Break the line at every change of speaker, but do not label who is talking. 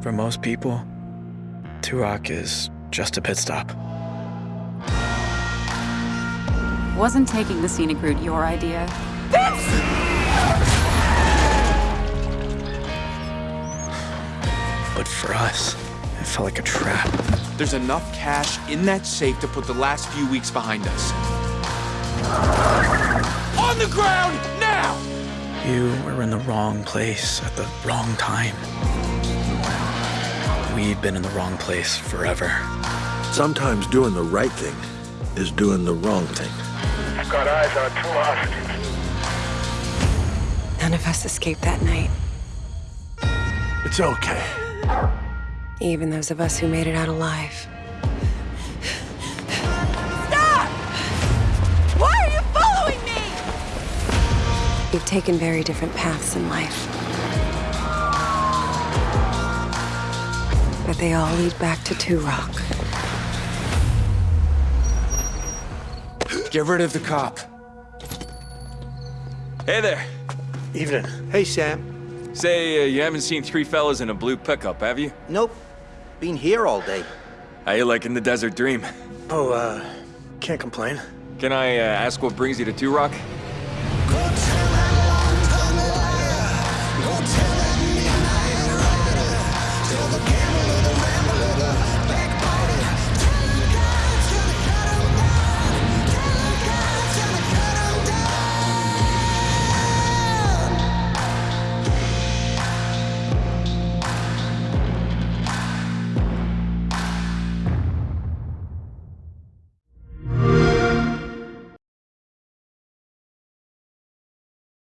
For most people, Two Rock is just a pit stop.
Wasn't taking the scenic route your idea?
But for us, it felt like a trap.
There's enough cash in that safe to put the last few weeks behind us. On the ground, now!
You were in the wrong place at the wrong time. We'd been in the wrong place forever.
Sometimes doing the right thing is doing the wrong thing.
I've got eyes on two hostages.
None of us escaped that night.
It's okay.
Even those of us who made it out alive.
Stop! Why are you following me?
We've taken very different paths in life. But they all lead back to Two Rock.
Get rid of the cop.
Hey there.
Evening.
Hey, Sam.
Say, uh, you haven't seen three fellas in a blue pickup, have you?
Nope. Been here all day.
How you liking the desert dream?
Oh, uh, can't complain.
Can I uh, ask what brings you to Two Rock?